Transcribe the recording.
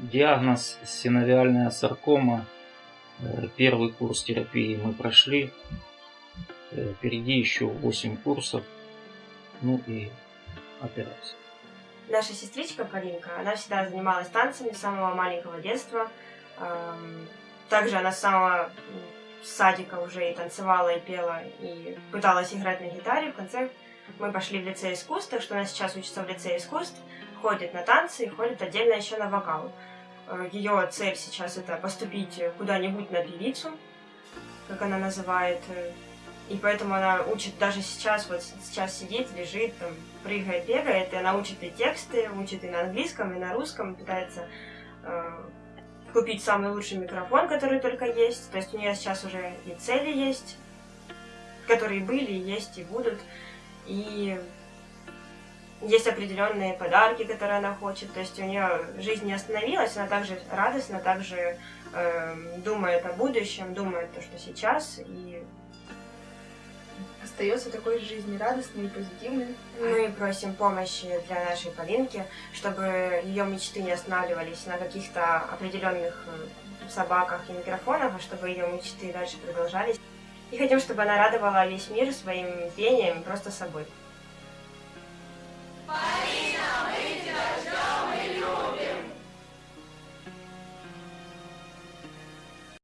Диагноз синовиальная саркома. Э, первый курс терапии мы прошли. Э, впереди еще 8 курсов. Ну и операция. Наша сестричка Полинка, она всегда занималась танцами с самого маленького детства. Также она с самого садика уже и танцевала, и пела, и пыталась играть на гитаре. В конце мы пошли в лицей искусств, так что она сейчас учится в лицее искусств, ходит на танцы и ходит отдельно еще на вокал. Ее цель сейчас это поступить куда-нибудь на певицу, как она называет. И поэтому она учит даже сейчас, вот сейчас сидит, лежит, там, прыгает, бегает, и она учит и тексты, учит и на английском, и на русском, пытается э, купить самый лучший микрофон, который только есть. То есть у нее сейчас уже и цели есть, которые были, есть и будут. И есть определенные подарки, которые она хочет. То есть у нее жизнь не остановилась, она также радостна, также э, думает о будущем, думает то, что сейчас. И остается такой жизнерадостной и позитивной. Мы просим помощи для нашей Полинки, чтобы ее мечты не останавливались на каких-то определенных э, собаках и микрофонах, а чтобы ее мечты дальше продолжались. И хотим, чтобы она радовала весь мир своим пением, просто собой.